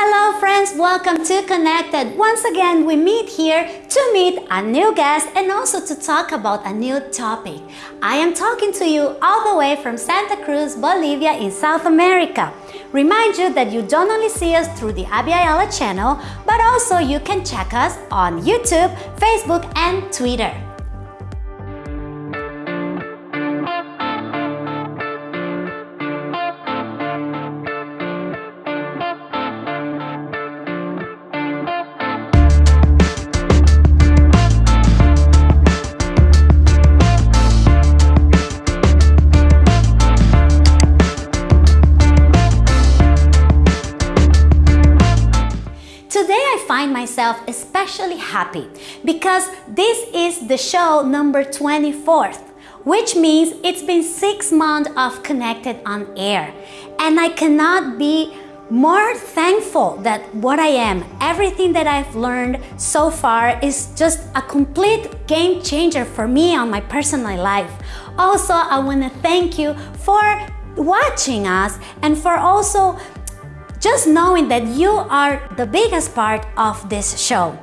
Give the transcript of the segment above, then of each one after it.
Hello friends, welcome to Connected. Once again, we meet here to meet a new guest and also to talk about a new topic. I am talking to you all the way from Santa Cruz, Bolivia in South America. Remind you that you don't only see us through the Abya Ayala channel, but also you can check us on YouTube, Facebook and Twitter. Myself especially happy because this is the show number 24th, which means it's been six months of Connected on air. And I cannot be more thankful that what I am, everything that I've learned so far is just a complete game changer for me on my personal life. Also, I want to thank you for watching us and for also just knowing that you are the biggest part of this show.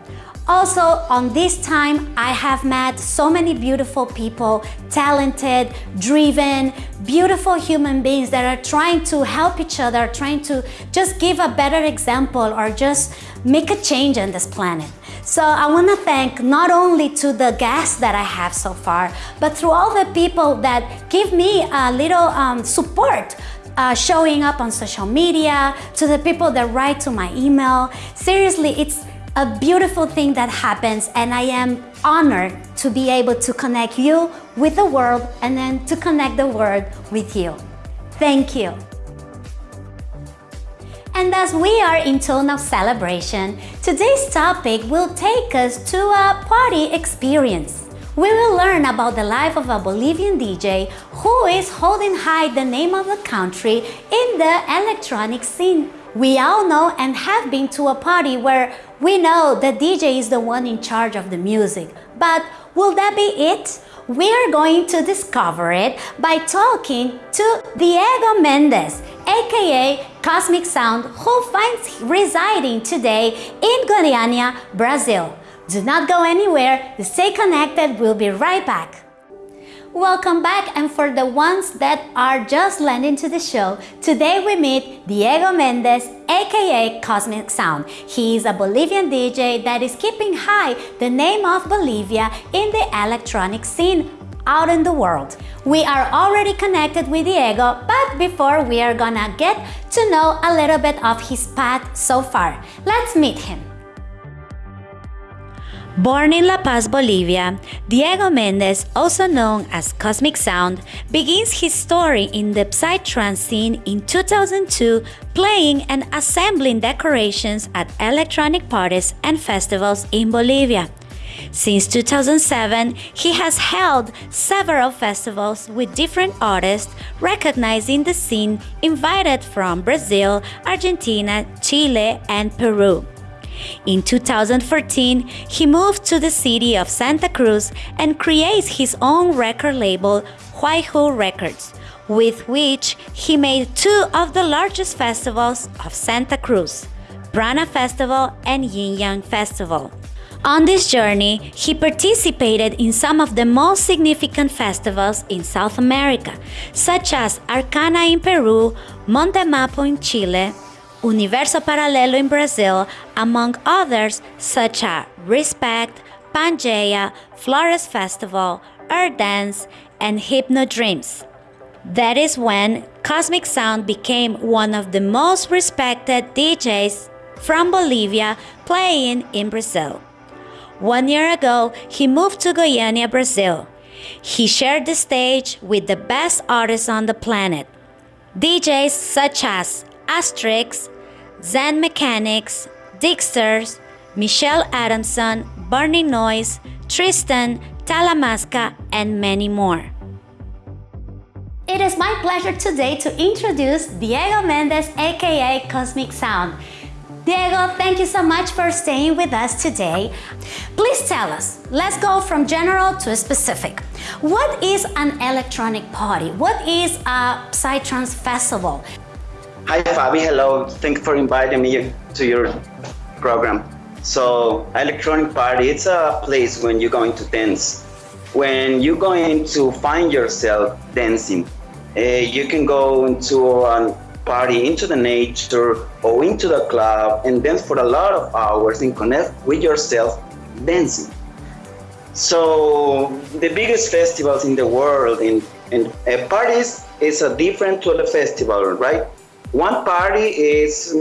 Also, on this time, I have met so many beautiful people, talented, driven, beautiful human beings that are trying to help each other, trying to just give a better example or just make a change on this planet. So I want to thank not only to the guests that I have so far, but through all the people that give me a little um, support uh, showing up on social media, to the people that write to my email. Seriously, it's a beautiful thing that happens and I am honored to be able to connect you with the world and then to connect the world with you. Thank you. And as we are in tone of celebration, today's topic will take us to a party experience. We will learn about the life of a Bolivian DJ who is holding high the name of the country in the electronic scene. We all know and have been to a party where we know the DJ is the one in charge of the music. But will that be it? We are going to discover it by talking to Diego Mendez, aka Cosmic Sound, who finds residing today in Goiânia, Brazil. Do not go anywhere, stay connected, we'll be right back. Welcome back and for the ones that are just landing to the show, today we meet Diego Mendez aka Cosmic Sound. He is a Bolivian DJ that is keeping high the name of Bolivia in the electronic scene out in the world. We are already connected with Diego, but before we are gonna get to know a little bit of his path so far. Let's meet him. Born in La Paz, Bolivia, Diego Mendez, also known as Cosmic Sound, begins his story in the Psytrance scene in 2002, playing and assembling decorations at electronic parties and festivals in Bolivia. Since 2007, he has held several festivals with different artists recognizing the scene invited from Brazil, Argentina, Chile, and Peru. In 2014, he moved to the city of Santa Cruz and creates his own record label, Huayhu Records, with which he made two of the largest festivals of Santa Cruz, Prana Festival and Yin Yang Festival. On this journey, he participated in some of the most significant festivals in South America, such as Arcana in Peru, Montemapo in Chile, Universo Paralelo in Brazil, among others such as Respect, Pangea, Flores Festival, Earth Dance, and Hypno Dreams. That is when Cosmic Sound became one of the most respected DJs from Bolivia playing in Brazil. One year ago, he moved to Goiânia, Brazil. He shared the stage with the best artists on the planet. DJs such as Astrix, Zen Mechanics, Dixters, Michele Adamson, Burning Noise, Tristan, Talamasca, and many more. It is my pleasure today to introduce Diego Mendez, aka Cosmic Sound. Diego, thank you so much for staying with us today. Please tell us, let's go from general to specific. What is an electronic party? What is a Psytrance festival? Hi, Fabi. Hello. Thanks for inviting me to your program. So, electronic party, it's a place when you're going to dance. When you're going to find yourself dancing, uh, you can go into a party, into the nature, or into the club and dance for a lot of hours and connect with yourself dancing. So, the biggest festivals in the world in, in uh, parties is a different to the festival, right? One party is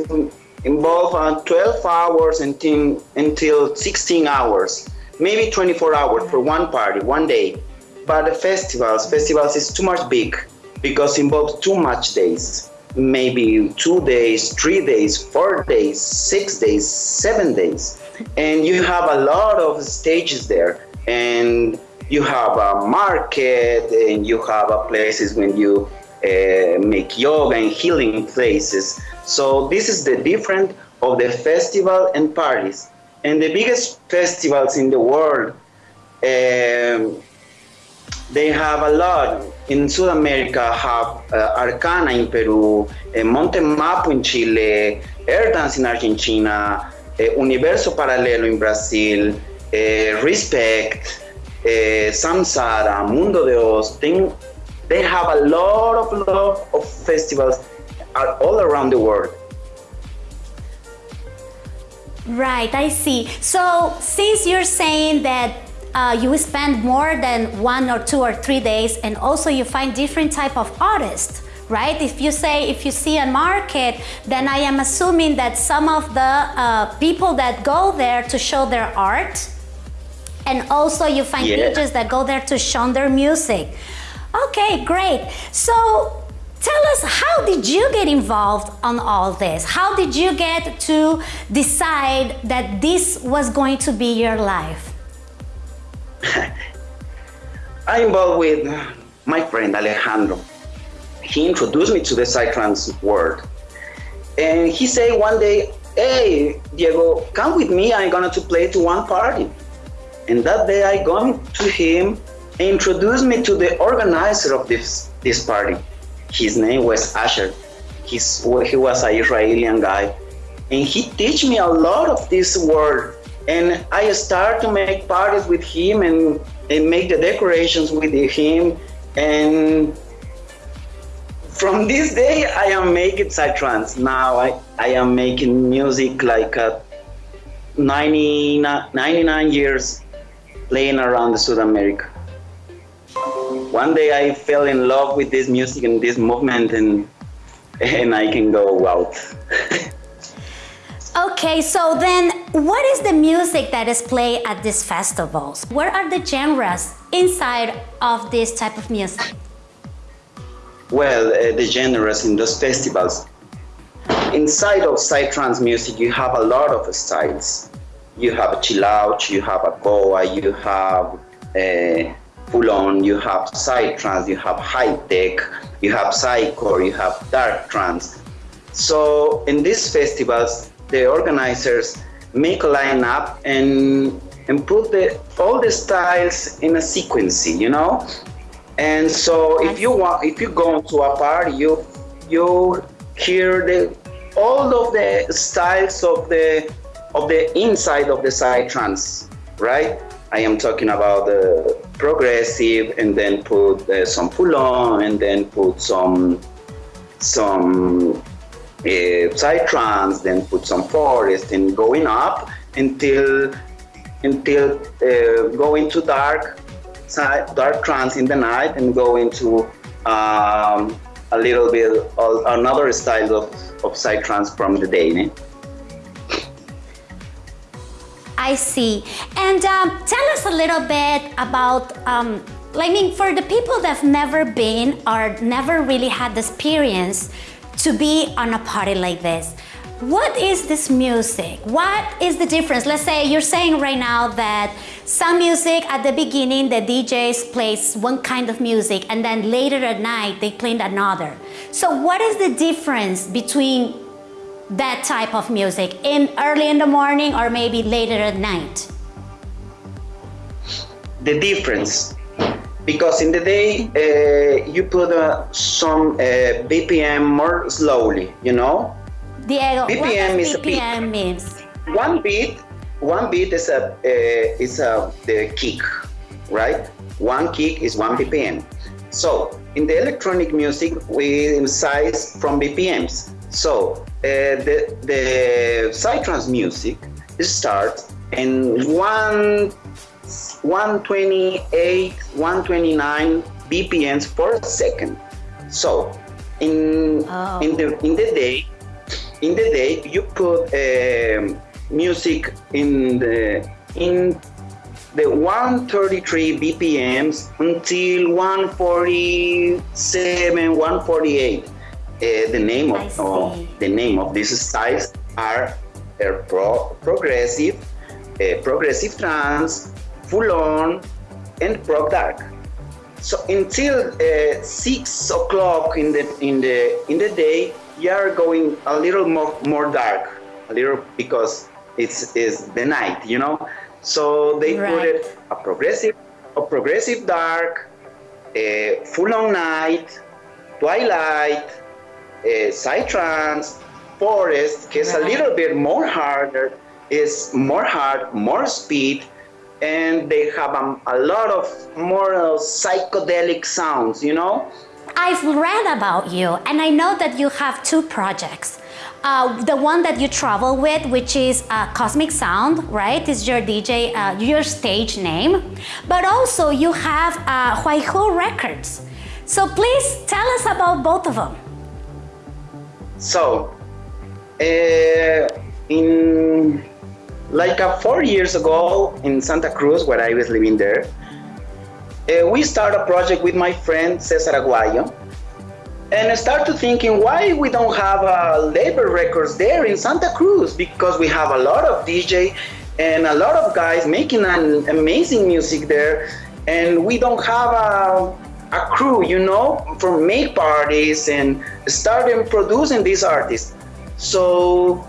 involved on 12 hours until, until 16 hours, maybe 24 hours for one party, one day. But the festivals, festivals is too much big because involves too much days. Maybe two days, three days, four days, six days, seven days. And you have a lot of stages there. And you have a market and you have a places when you uh, make yoga and healing places. So this is the difference of the festival and parties. And the biggest festivals in the world, um, they have a lot. In South America, have uh, Arcana in Peru, uh, Monte Mapo in Chile, Air Dance in Argentina, uh, Universo Paralelo in Brazil, uh, Respect, uh, Samsara, Mundo de Oz, they have a lot of lot of festivals all around the world. Right, I see. So since you're saying that uh, you spend more than one or two or three days and also you find different type of artists, right? If you say, if you see a market, then I am assuming that some of the uh, people that go there to show their art and also you find yeah. pages that go there to show their music. Okay, great. So tell us, how did you get involved on all this? How did you get to decide that this was going to be your life? I involved with my friend Alejandro. He introduced me to the psytrance world. And he said one day, hey, Diego, come with me, I'm going to play to one party. And that day I gone to him introduced me to the organizer of this, this party. His name was Asher. He's, he was an Israeli guy. And he teach me a lot of this word. And I start to make parties with him and, and make the decorations with him. And from this day, I am making psytrance. Now I, I am making music like uh, a 90, 99 years playing around the South America one day I fell in love with this music and this movement and and I can go out. okay, so then what is the music that is played at these festivals? What are the genres inside of this type of music? Well, uh, the genres in those festivals. Inside of psytrance music, you have a lot of styles. You have chill out, you have a goa, you have uh, full on, you have psytrance, you have high tech, you have psycore, you have dark trance. So in these festivals, the organizers make a lineup and and put the all the styles in a sequence, you know. And so if you want, if you go to a party, you you hear the all of the styles of the of the inside of the psytrance, right? I am talking about the progressive and then put uh, some full on and then put some some uh, then put some forest and going up until until uh, go into dark dark trance in the night and go into um, a little bit of another style of, of psytrance from the day. Eh? I see. And um, tell us a little bit about, um, I mean, for the people that have never been or never really had the experience to be on a party like this, what is this music? What is the difference? Let's say you're saying right now that some music at the beginning, the DJs plays one kind of music and then later at night they play another. So what is the difference between that type of music in early in the morning or maybe later at night? The difference. because in the day uh, you put uh, some uh, BPM more slowly, you know. Diego, BPM what does BPM means? One beat, one beat is a uh, is a the kick, right? One kick is one BPM. So in the electronic music, we size from BPMs. So uh, the the psytrance music starts in one 128, 129 BPMs per second. So in oh. in the in the day, in the day you put uh, music in the in the 133 BPMs until 147, 148. Uh, the name of uh, the name of this size are uh, pro progressive, uh, progressive trance, full on, and prog dark. So until uh, six o'clock in the in the in the day, you are going a little more more dark, a little because it's is the night, you know. So they right. put it a progressive, a progressive dark, a full on night, twilight, a psytrance, forest, is a little bit more harder, is more hard, more speed, and they have a, a lot of more uh, psychedelic sounds, you know? I've read about you, and I know that you have two projects. Uh, the one that you travel with, which is uh, Cosmic Sound, right, is your DJ, uh, your stage name. But also you have uh, Huayhu Records. So please tell us about both of them. So, uh, in like uh, four years ago in Santa Cruz, where I was living there, uh, we started a project with my friend Cesar Aguayo, and I started thinking why we don't have uh, label records there in Santa Cruz because we have a lot of DJ and a lot of guys making an amazing music there, and we don't have a, a crew, you know, for make parties and starting producing these artists. So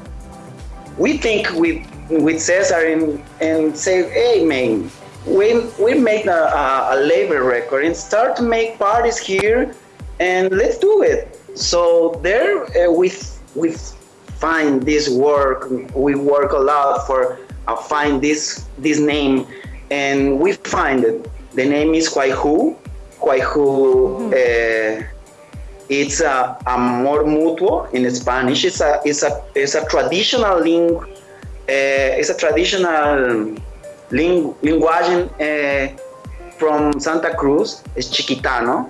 we think with with Cesar and, and say, hey man, we we make a, a, a label record and start to make parties here and let's do it. So there uh, we we find this work. We work a lot for uh, find this this name, and we find it. The name is Huayhu. Huayhu. Mm -hmm. uh, it's a amor mutuo in Spanish. It's a it's a it's a traditional ling, uh, it's a traditional ling, linguagem uh, from Santa Cruz. It's Chiquitano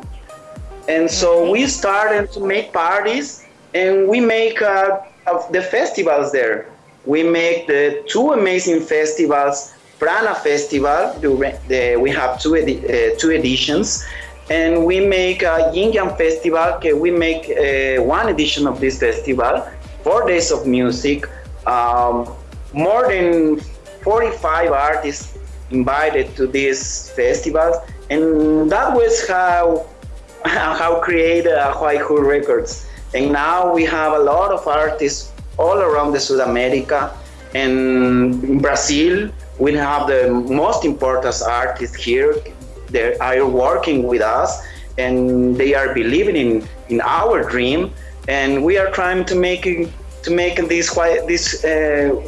and so we started to make parties and we make uh, of the festivals there. We make the two amazing festivals, Prana Festival, the, we have two, edi uh, two editions, and we make a Yin Yang Festival, we make uh, one edition of this festival, four days of music, um, more than 45 artists invited to this festival, and that was how how create uh, Huayhu Records. And now we have a lot of artists all around the South America. And in Brazil, we have the most important artists here. They are working with us and they are believing in, in our dream. And we are trying to make to make this this uh,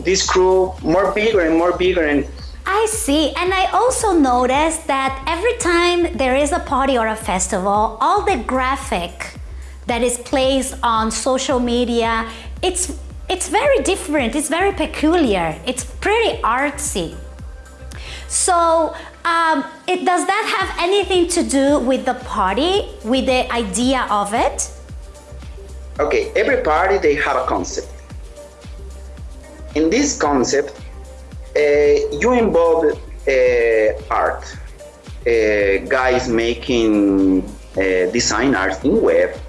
this crew more bigger and more bigger and I see. And I also noticed that every time there is a party or a festival, all the graphic that is placed on social media, it's, it's very different. It's very peculiar. It's pretty artsy. So um, it, does that have anything to do with the party, with the idea of it? Okay, every party, they have a concept. In this concept, uh, you involve uh, art, uh, guys making design art in web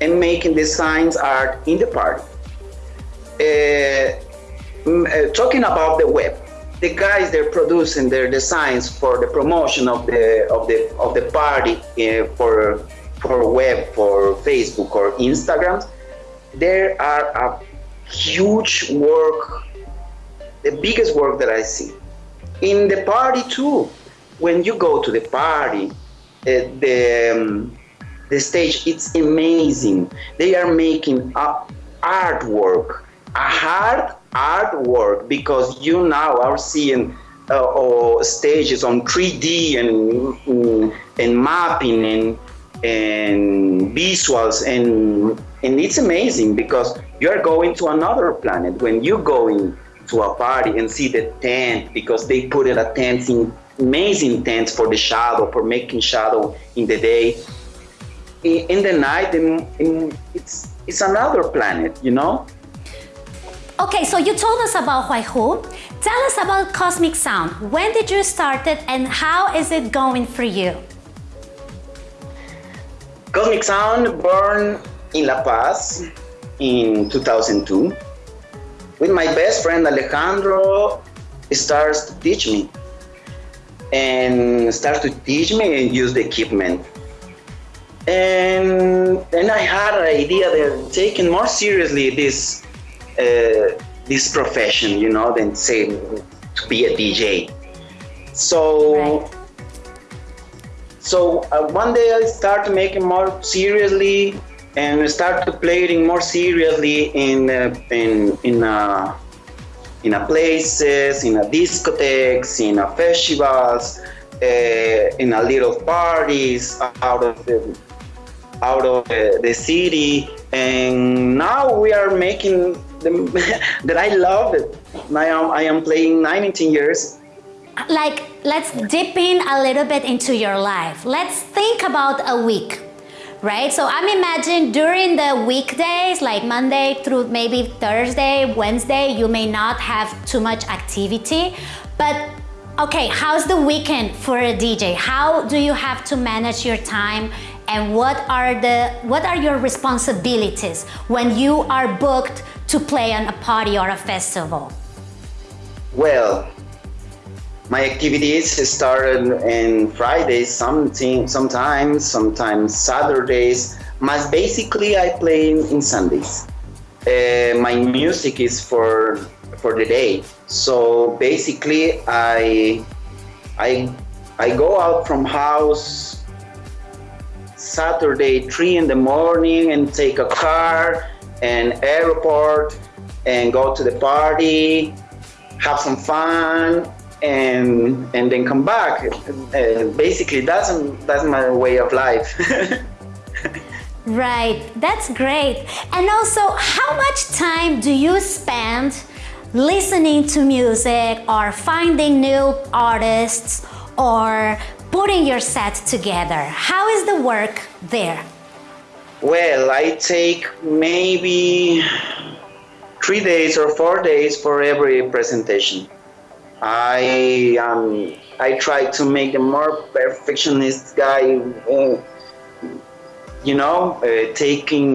and making designs art in the party. talking about the web, the guys they're producing their designs for the promotion of the of the of the party uh, for for web for facebook or instagram there are a huge work the biggest work that I see. In the party too, when you go to the party, the um, the stage it's amazing. They are making up artwork, a hard artwork because you now are seeing uh, or stages on 3D and mm, and mapping and and visuals and and it's amazing because you are going to another planet when you go in to a party and see the tent because they put it a tent in amazing tents for the shadow for making shadow in the day. In, the night in, in, it's it's another planet you know Okay, so you told us about Huayhu. Tell us about Cosmic Sound. When did you start it and how is it going for you? Cosmic Sound born in La Paz in 2002 with my best friend Alejandro starts to teach me and starts to teach me and use the equipment and then I had an idea that taking more seriously this uh, this profession, you know, than say to be a DJ. So, right. so uh, one day I started making more seriously and start started playing more seriously in uh, in in uh, in a places, in a discotheques, in a festivals, uh, in a little parties out of the out of the, the city, and now we are making that I love it. I am, I am playing 19 years. Like, let's dip in a little bit into your life. Let's think about a week, right? So I'm imagining during the weekdays, like Monday through maybe Thursday, Wednesday, you may not have too much activity, but okay, how's the weekend for a DJ? How do you have to manage your time and what are the what are your responsibilities when you are booked to play on a party or a festival? Well, my activities started in Fridays, something, sometimes, sometimes Saturdays. But basically, I play in Sundays. Uh, my music is for for the day. So basically, I I I go out from house Saturday three in the morning and take a car and airport and go to the party, have some fun, and and then come back. Uh, basically, that's that's my way of life. right, that's great. And also, how much time do you spend listening to music or finding new artists or putting your set together? How is the work there? Well, I take maybe three days or four days for every presentation. I um, I try to make a more perfectionist guy. Uh, you know, uh, taking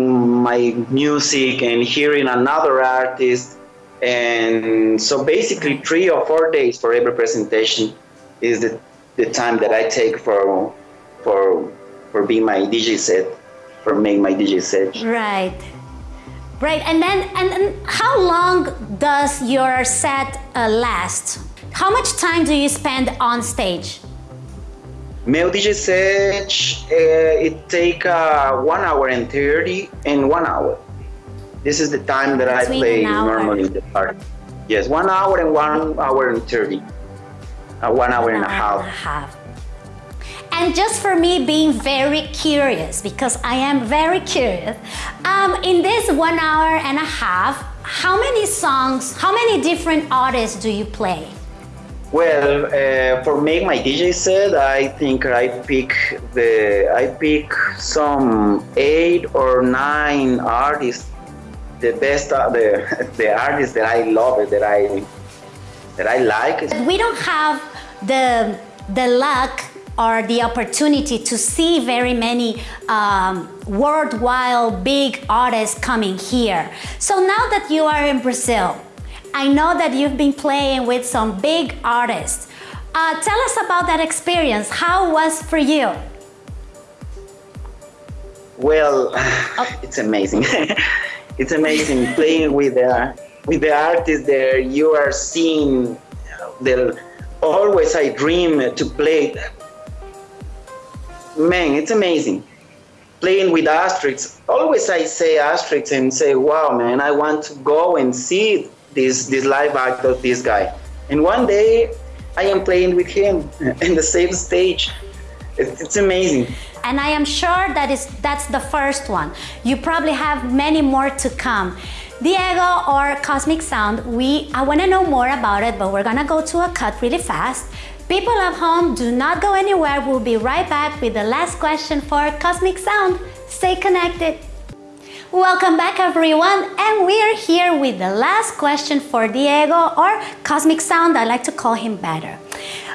my music and hearing another artist, and so basically three or four days for every presentation is the, the time that I take for for for being my DJ set for making my DJ set. Right. Right, and then and, and how long does your set uh, last? How much time do you spend on stage? Meu DJ set, uh, it take uh, one hour and 30 and one hour. This is the time that Between I play normally in the party. Yes, one hour and one hour and 30. Uh, one hour, and, a half. and a half. And just for me being very curious, because I am very curious, um, in this one hour and a half, how many songs, how many different artists do you play? Well, uh, for me, my DJ set, I think I pick the I pick some eight or nine artists, the best uh, the the artists that I love that I that I like. We don't have the the luck or the opportunity to see very many um, worldwide big artists coming here. So now that you are in Brazil, I know that you've been playing with some big artists. Uh, tell us about that experience. How was for you? Well, oh. it's amazing. it's amazing playing with the with the artists there. You are seeing the always I dream to play man, it's amazing. Playing with Astrix, always I say Astrix and say, wow, man, I want to go and see this, this live act of this guy. And one day I am playing with him in the same stage. It's, it's amazing. And I am sure that is that's the first one. You probably have many more to come. Diego or Cosmic Sound, we I want to know more about it, but we're gonna go to a cut really fast. People at home, do not go anywhere. We'll be right back with the last question for Cosmic Sound. Stay connected. Welcome back everyone and we are here with the last question for Diego or Cosmic Sound, I like to call him better.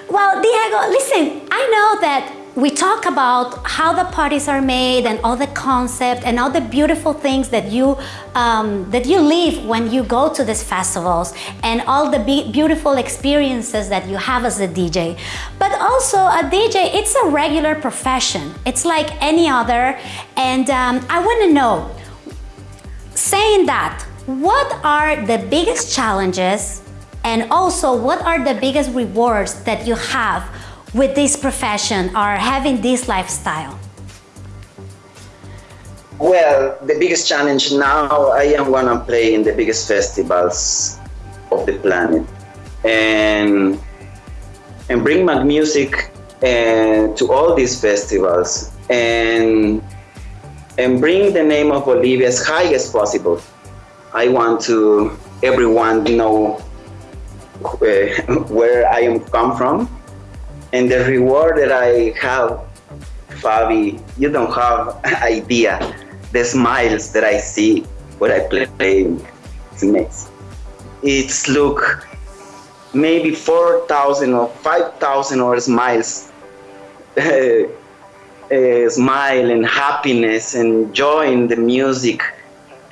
Well, Diego, listen, I know that we talk about how the parties are made and all the concept and all the beautiful things that you um, that you live when you go to these festivals and all the be beautiful experiences that you have as a DJ. But also a DJ, it's a regular profession. It's like any other. And um, I want to know, saying that, what are the biggest challenges and also what are the biggest rewards that you have with this profession or having this lifestyle? Well, the biggest challenge now, I am gonna play in the biggest festivals of the planet, and and bring my music uh, to all these festivals, and and bring the name of Bolivia as high as possible. I want to everyone know uh, where I am come from, and the reward that I have, Fabi, you don't have idea. The smiles that I see when I play, it's amazing. It's look maybe 4,000 or 5,000 or smiles. uh, smile and happiness and joy in the music.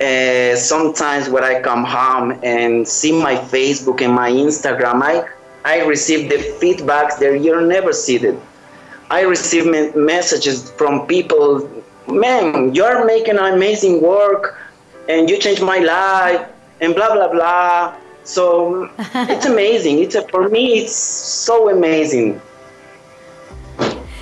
Uh, sometimes when I come home and see my Facebook and my Instagram, I I receive the feedbacks that you're never seated. I receive messages from people, man, you're making amazing work and you changed my life and blah, blah, blah. So it's amazing. It's a, for me, it's so amazing.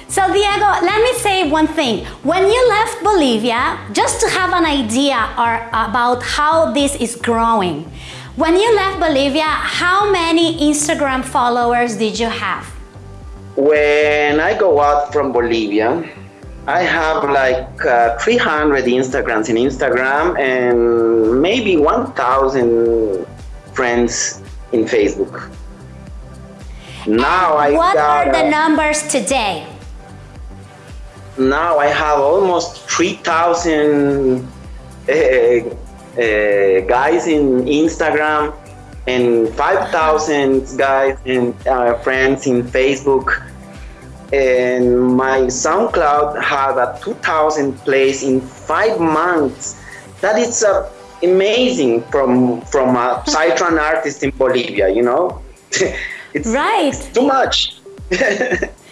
So Diego, let me say one thing. When you left Bolivia, just to have an idea or about how this is growing, when you left Bolivia, how many Instagram followers did you have? When I go out from Bolivia, I have like uh, 300 Instagrams in Instagram and maybe 1,000 friends in Facebook. Now and I What got, are the uh, numbers today? Now I have almost 3,000 uh, uh, guys in Instagram and 5,000 guys and uh, friends in Facebook. And my SoundCloud had a 2,000 plays in five months. That is uh, amazing from from a Psytrance artist in Bolivia. You know, it's right. too much.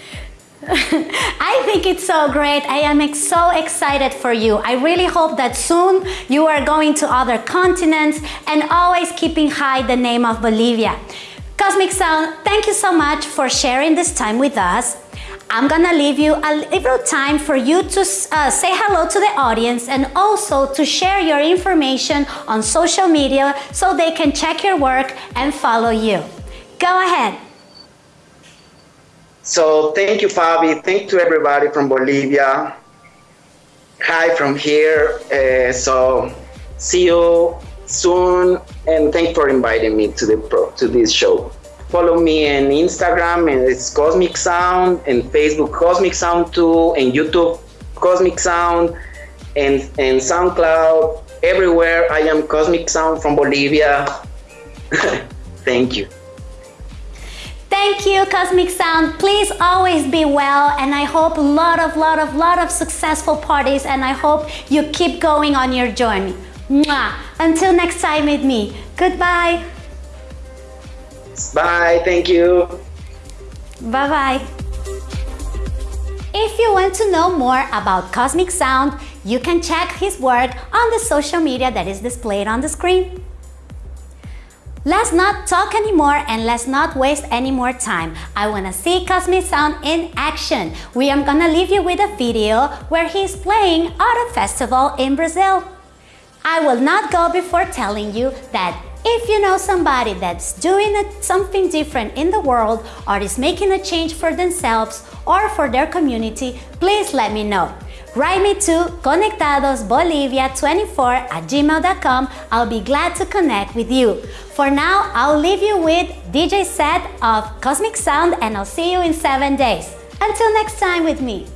I think it's so great. I am so excited for you. I really hope that soon you are going to other continents and always keeping high the name of Bolivia. Cosmic Sound, thank you so much for sharing this time with us. I'm gonna leave you a little time for you to uh, say hello to the audience and also to share your information on social media so they can check your work and follow you. Go ahead. So thank you, Fabi. Thank to everybody from Bolivia. Hi from here. Uh, so see you soon, and thanks for inviting me to the to this show. Follow me on Instagram, and it's Cosmic Sound, and Facebook Cosmic Sound too, and YouTube Cosmic Sound, and and SoundCloud. Everywhere I am Cosmic Sound from Bolivia. Thank you. Thank you, Cosmic Sound. Please always be well and I hope a lot of, lot of, lot of successful parties and I hope you keep going on your journey. Mwah. Until next time with me. Goodbye. Bye. Thank you. Bye-bye. If you want to know more about Cosmic Sound, you can check his work on the social media that is displayed on the screen. Let's not talk anymore and let's not waste any more time. I wanna see Cosmic Sound in action. We are gonna leave you with a video where he's playing at a festival in Brazil. I will not go before telling you that if you know somebody that's doing something different in the world or is making a change for themselves or for their community, please let me know. Write me to conectadosbolivia24 at gmail.com. I'll be glad to connect with you. For now, I'll leave you with DJ set of Cosmic Sound and I'll see you in seven days. Until next time with me.